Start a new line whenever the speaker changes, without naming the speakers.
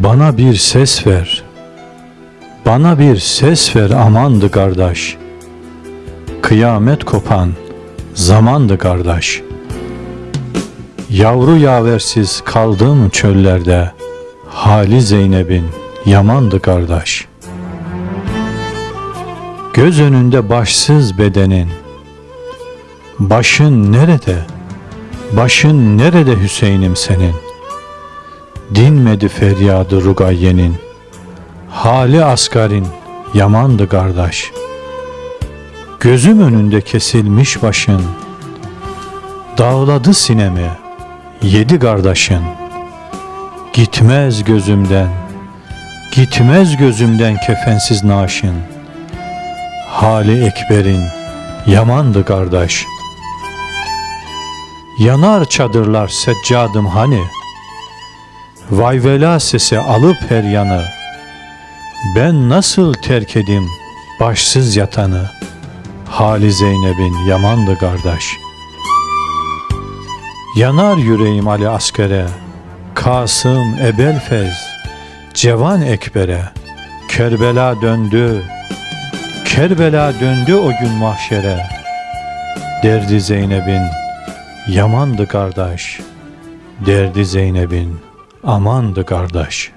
Bana bir ses ver. Bana bir ses ver amandı kardeş. Kıyamet kopan zamandı kardeş. Yavru yaversiz kaldım çöllerde. Hali Zeynep'in yamandı kardeş. Göz önünde başsız bedenin. Başın nerede? Başın nerede Hüseyin'im senin? Dinmedi feryadı Rugayye'nin. Hali asgarin yamandı kardeş. Gözüm önünde kesilmiş başın. Dağladı sinemi yedi kardeşin. Gitmez gözümden, gitmez gözümden kefensiz naşın. Hali Ekber'in yamandı kardeş. Yanar çadırlar seccadım hani, Vay vela sesi alıp her yanı, Ben nasıl terk edim başsız yatanı, Hali Zeynep'in yamandı kardeş. Yanar yüreğim Ali askere, Kasım Ebelfez, Cevan Ekber'e, Kerbela döndü, Kerbela döndü o gün mahşere. Derdi Zeynep'in yamandı kardeş. Derdi Zeynep'in amandı kardeş.